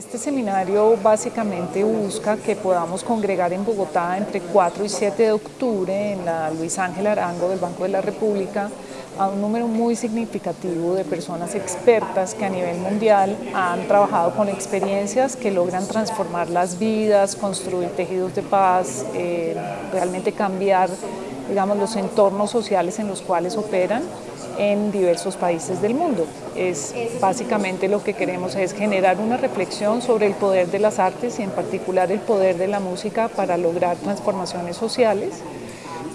Este seminario básicamente busca que podamos congregar en Bogotá entre 4 y 7 de octubre en la Luis Ángel Arango del Banco de la República a un número muy significativo de personas expertas que a nivel mundial han trabajado con experiencias que logran transformar las vidas, construir tejidos de paz, eh, realmente cambiar digamos, los entornos sociales en los cuales operan en diversos países del mundo. Es básicamente lo que queremos es generar una reflexión sobre el poder de las artes y en particular el poder de la música para lograr transformaciones sociales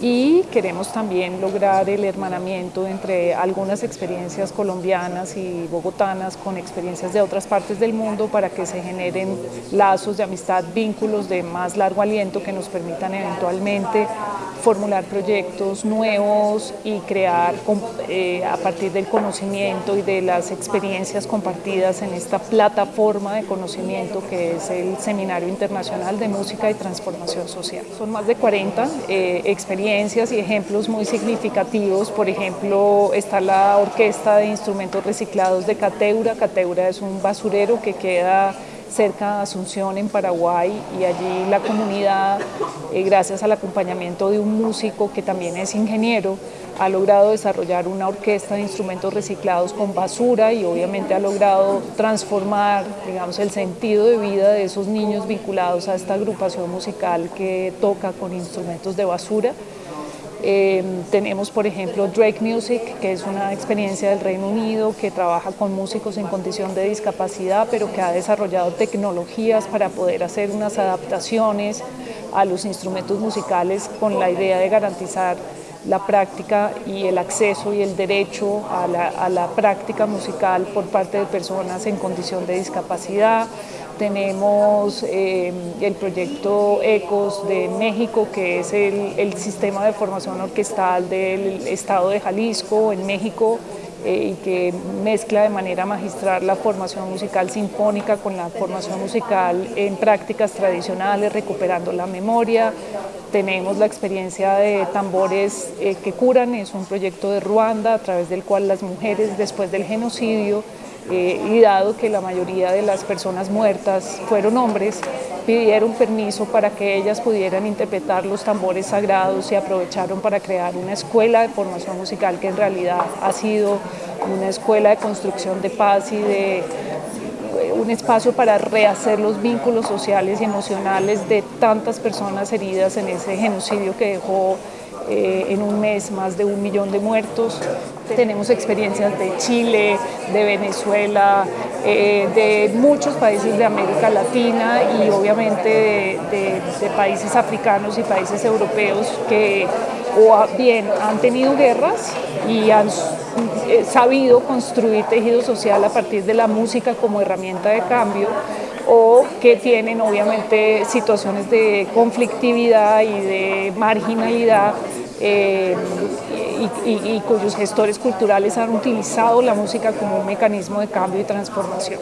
y queremos también lograr el hermanamiento entre algunas experiencias colombianas y bogotanas con experiencias de otras partes del mundo para que se generen lazos de amistad, vínculos de más largo aliento que nos permitan eventualmente formular proyectos nuevos y crear eh, a partir del conocimiento y de las experiencias compartidas en esta plataforma de conocimiento que es el Seminario Internacional de Música y Transformación Social. Son más de 40 eh, experiencias y ejemplos muy significativos, por ejemplo está la Orquesta de Instrumentos Reciclados de Cateura, Cateura es un basurero que queda cerca de Asunción en Paraguay y allí la comunidad, eh, gracias al acompañamiento de un músico que también es ingeniero, ha logrado desarrollar una orquesta de instrumentos reciclados con basura y obviamente ha logrado transformar digamos, el sentido de vida de esos niños vinculados a esta agrupación musical que toca con instrumentos de basura. Em, tenemos, por ejemplo, Drake Music, que es una experiencia del Reino Unido que trabaja con músicos en condición de discapacidad, pero que ha desarrollado tecnologías para poder hacer unas adaptaciones a los instrumentos musicales con la idea de garantizar la práctica y el acceso y el derecho a la, a la práctica musical por parte de personas en condición de discapacidad. Tenemos eh, el proyecto ECOS de México, que es el, sistema de formación orquestal del estado de Jalisco en México eh, y que mezcla de manera magistral la formación musical sinfónica con la formación musical en prácticas tradicionales, recuperando la memoria. Tenemos la experiencia de tambores eh, que curan, es un proyecto de Ruanda a través del cual las mujeres después del genocidio eh, y dado que la mayoría de las personas muertas fueron hombres, pidieron permiso para que ellas pudieran interpretar los tambores sagrados y aprovecharon para crear una escuela de formación musical que en realidad ha sido una escuela de construcción de paz y de un espacio para rehacer los vínculos sociales y emocionales de tantas personas heridas en ese genocidio que dejó eh, en un mes más de un millón de muertos. Tenemos experiencias de Chile, de Venezuela, eh, de muchos países de América Latina y obviamente de, países africanos y países europeos que o bien han tenido guerras y han eh, sabido construir tejido social a partir de la música como herramienta de cambio o que tienen obviamente situaciones de conflictividad y de marginalidad eh, y, cuyos gestores culturales han utilizado la música como un mecanismo de cambio y transformación.